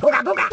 不敢，不敢。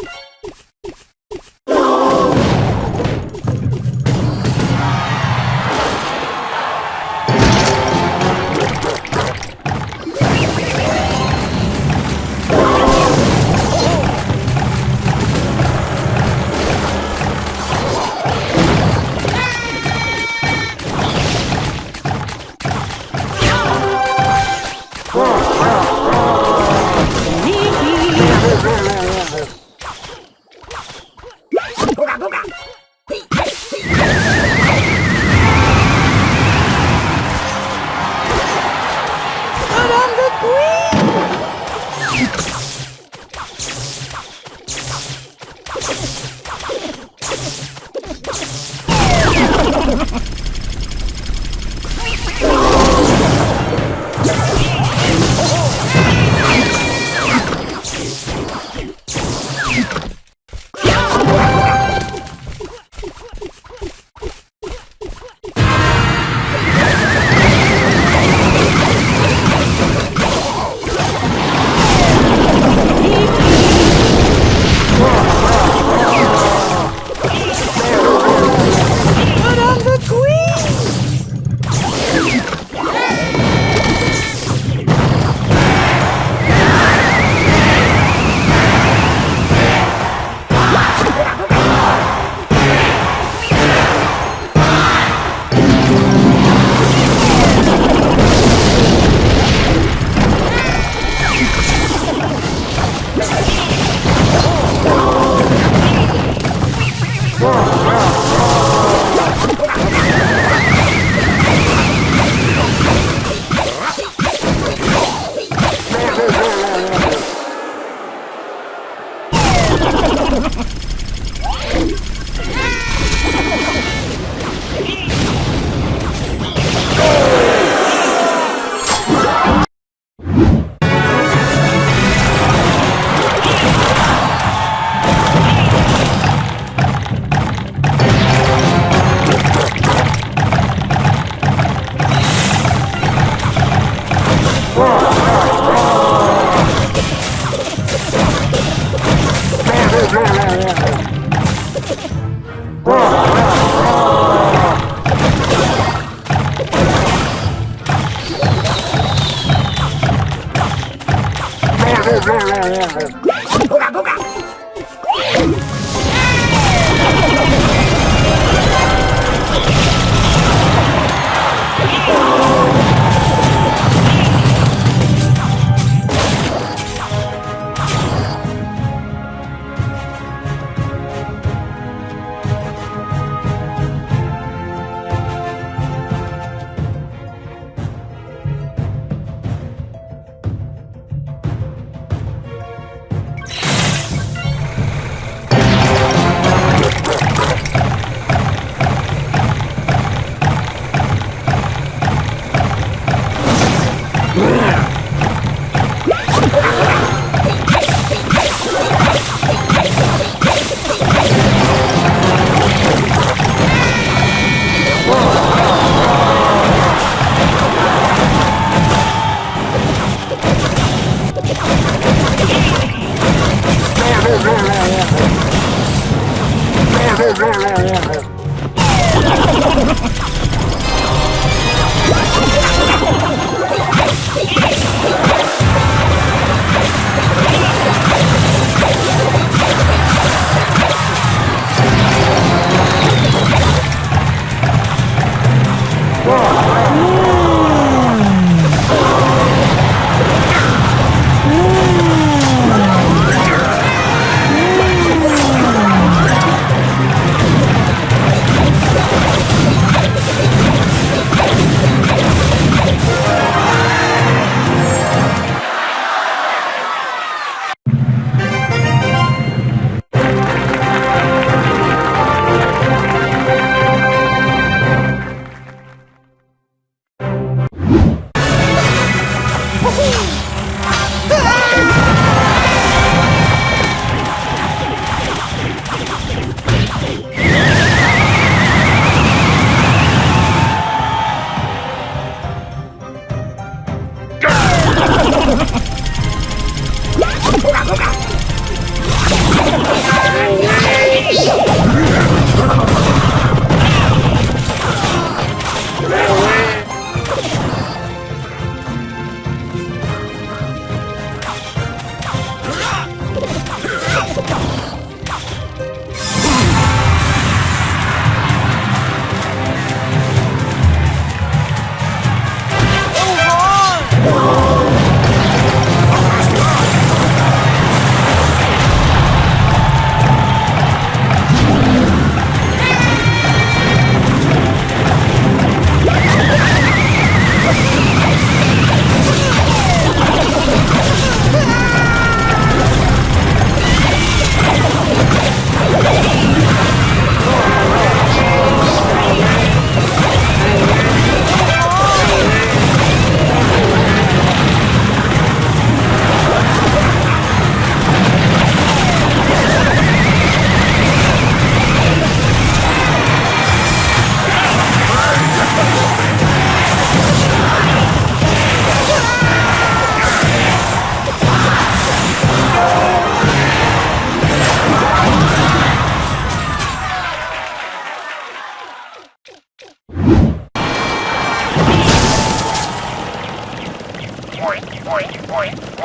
Yeah, yeah, yeah, yeah.